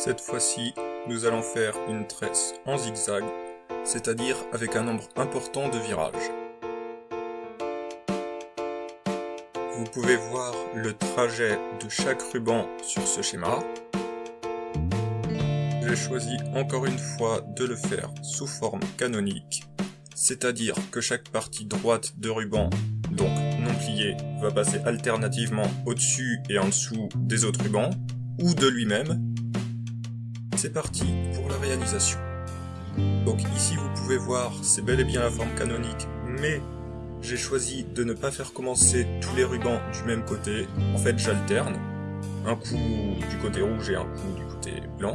Cette fois-ci, nous allons faire une tresse en zigzag, c'est-à-dire avec un nombre important de virages. Vous pouvez voir le trajet de chaque ruban sur ce schéma. J'ai choisi encore une fois de le faire sous forme canonique, c'est-à-dire que chaque partie droite de ruban, donc non plié, va passer alternativement au-dessus et en dessous des autres rubans, ou de lui-même, c'est parti pour la réalisation. Donc ici vous pouvez voir, c'est bel et bien la forme canonique, mais j'ai choisi de ne pas faire commencer tous les rubans du même côté. En fait j'alterne, un coup du côté rouge et un coup du côté blanc.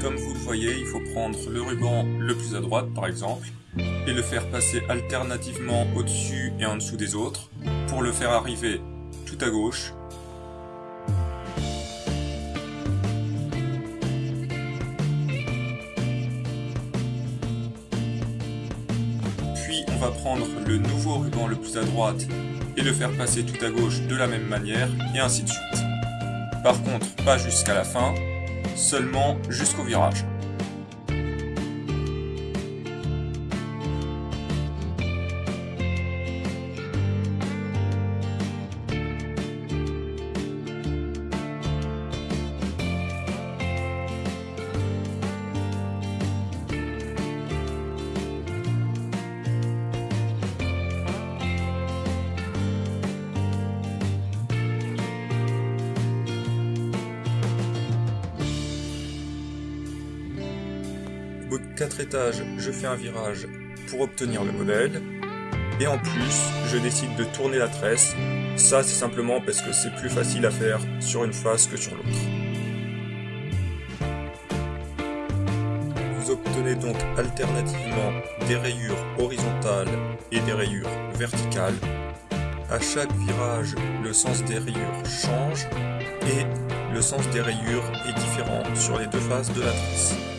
Comme vous le voyez, il faut prendre le ruban le plus à droite par exemple, et le faire passer alternativement au-dessus et en dessous des autres, pour le faire arriver tout à gauche. Puis on va prendre le nouveau ruban le plus à droite et le faire passer tout à gauche de la même manière, et ainsi de suite. Par contre, pas jusqu'à la fin, seulement jusqu'au virage. Bout de 4 étages, je fais un virage pour obtenir le modèle. Et en plus, je décide de tourner la tresse. Ça, c'est simplement parce que c'est plus facile à faire sur une face que sur l'autre. Vous obtenez donc alternativement des rayures horizontales et des rayures verticales. À chaque virage, le sens des rayures change et le sens des rayures est différent sur les deux faces de la tresse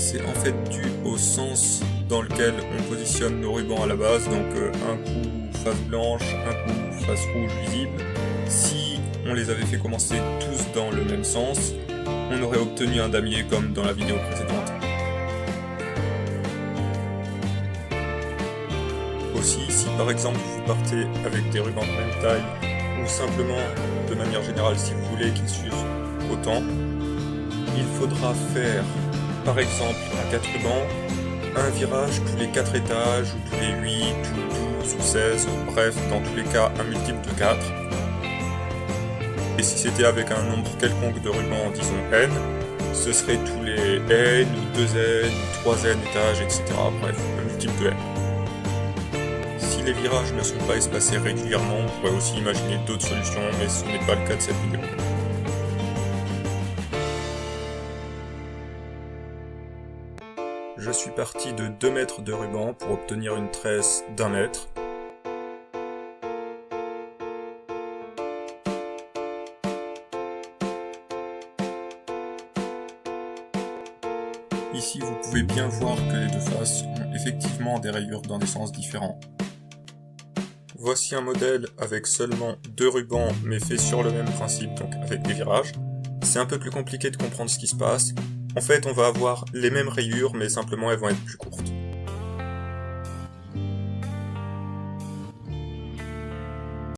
c'est en fait dû au sens dans lequel on positionne nos rubans à la base, donc euh, un coup face blanche, un coup face rouge visible. Si on les avait fait commencer tous dans le même sens, on aurait obtenu un damier comme dans la vidéo précédente. Aussi, si par exemple vous partez avec des rubans de même taille, ou simplement de manière générale si vous voulez qu'ils suivent autant, il faudra faire par exemple à 4 rubans, un virage tous les 4 étages, ou tous les 8, ou 12, ou 16, bref, dans tous les cas, un multiple de 4. Et si c'était avec un nombre quelconque de rubans, disons n, ce serait tous les n, ou 2n, ou 3n étages, etc. Bref, un multiple de n. Si les virages ne sont pas espacés régulièrement, on pourrait aussi imaginer d'autres solutions, mais ce n'est pas le cas de cette vidéo. Je suis parti de 2 mètres de ruban pour obtenir une tresse d'un mètre. Ici, vous pouvez bien voir que les deux faces ont effectivement des rayures dans des sens différents. Voici un modèle avec seulement deux rubans, mais fait sur le même principe, donc avec des virages. C'est un peu plus compliqué de comprendre ce qui se passe, en fait, on va avoir les mêmes rayures, mais simplement elles vont être plus courtes.